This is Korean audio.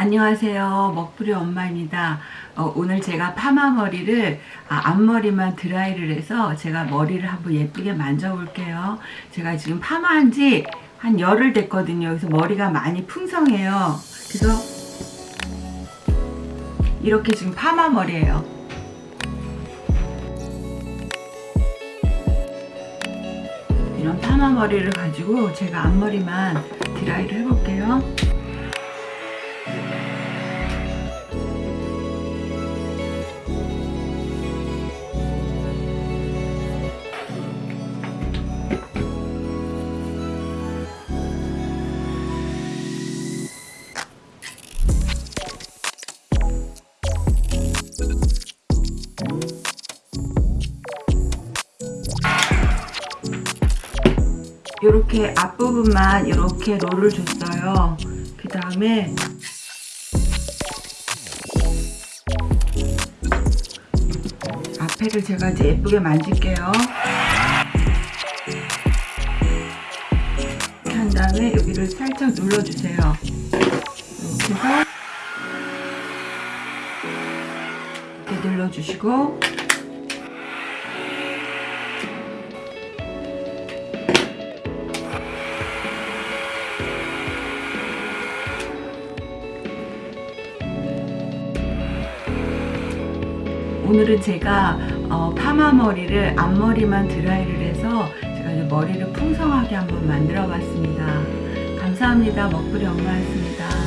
안녕하세요. 먹부리 엄마입니다. 어, 오늘 제가 파마 머리를 아, 앞머리만 드라이를 해서 제가 머리를 한번 예쁘게 만져 볼게요. 제가 지금 파마한 지 한 열흘 됐거든요. 그래서 머리가 많이 풍성해요. 그래서 이렇게 지금 파마 머리예요. 이런 파마 머리를 가지고 제가 앞머리만 드라이를 해볼게요 이렇게 앞부분만 이렇게 롤을 줬어요. 그 다음에 앞에를 제가 이제 예쁘게 만질게요. 한 다음에 여기를 살짝 눌러주세요. 이렇게 해서 이렇게 눌러주시고 오늘은 제가 어, 파마 머리를 앞머리만 드라이를 해서 제가 이제 머리를 풍성하게 한번 만들어 봤습니다. 감사합니다. 먹부리 엄마였습니다.